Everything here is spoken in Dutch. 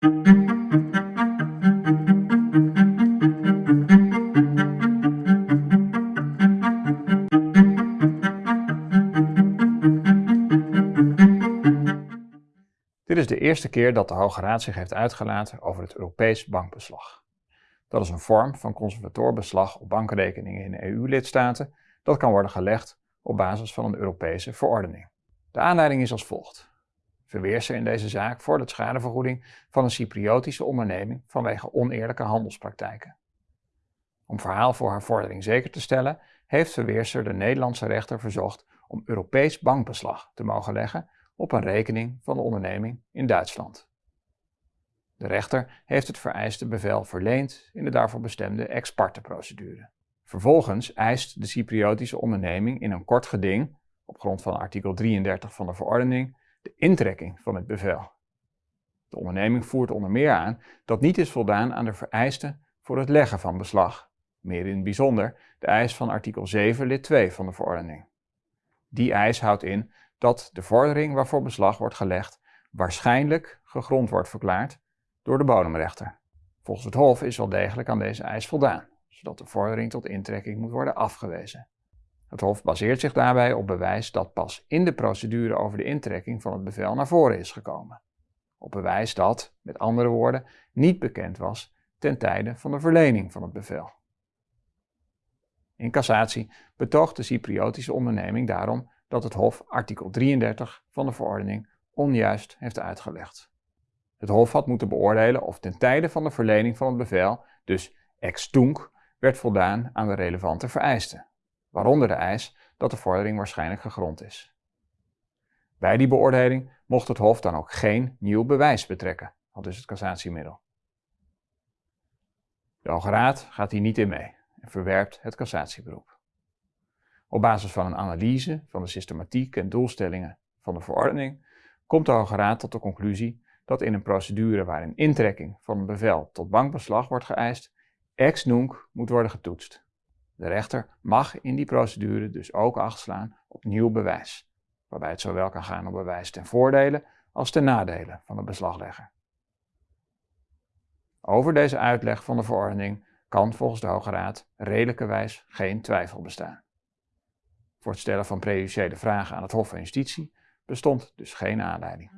Dit is de eerste keer dat de Hoge Raad zich heeft uitgelaten over het Europees bankbeslag. Dat is een vorm van conservatorbeslag op bankrekeningen in EU-lidstaten dat kan worden gelegd op basis van een Europese verordening. De aanleiding is als volgt. Verweerser in deze zaak vordert schadevergoeding van een Cypriotische onderneming vanwege oneerlijke handelspraktijken. Om verhaal voor haar vordering zeker te stellen, heeft Verweerser de Nederlandse rechter verzocht om Europees bankbeslag te mogen leggen op een rekening van de onderneming in Duitsland. De rechter heeft het vereiste bevel verleend in de daarvoor bestemde ex parte procedure. Vervolgens eist de Cypriotische onderneming in een kort geding, op grond van artikel 33 van de verordening, de intrekking van het bevel. De onderneming voert onder meer aan dat niet is voldaan aan de vereisten voor het leggen van beslag, meer in het bijzonder de eis van artikel 7 lid 2 van de verordening. Die eis houdt in dat de vordering waarvoor beslag wordt gelegd waarschijnlijk gegrond wordt verklaard door de bodemrechter. Volgens het Hof is wel degelijk aan deze eis voldaan, zodat de vordering tot intrekking moet worden afgewezen. Het Hof baseert zich daarbij op bewijs dat pas in de procedure over de intrekking van het bevel naar voren is gekomen. Op bewijs dat, met andere woorden, niet bekend was ten tijde van de verlening van het bevel. In cassatie betoogt de Cypriotische onderneming daarom dat het Hof artikel 33 van de verordening onjuist heeft uitgelegd. Het Hof had moeten beoordelen of ten tijde van de verlening van het bevel, dus ex tunc, werd voldaan aan de relevante vereisten, waaronder de eis dat de vordering waarschijnlijk gegrond is. Bij die beoordeling mocht het Hof dan ook geen nieuw bewijs betrekken, al dus het cassatiemiddel. De Hoge Raad gaat hier niet in mee en verwerpt het cassatieberoep. Op basis van een analyse van de systematiek en doelstellingen van de verordening komt de Hoge Raad tot de conclusie dat in een procedure waarin intrekking van een bevel tot bankbeslag wordt geëist, ex nunc moet worden getoetst. De rechter mag in die procedure dus ook acht slaan op nieuw bewijs, waarbij het zowel kan gaan om bewijs ten voordele als ten nadele van de beslaglegger. Over deze uitleg van de verordening kan volgens de Hoge Raad redelijkerwijs geen twijfel bestaan. Voor het stellen van prejudiciële vragen aan het Hof van Justitie bestond dus geen aanleiding.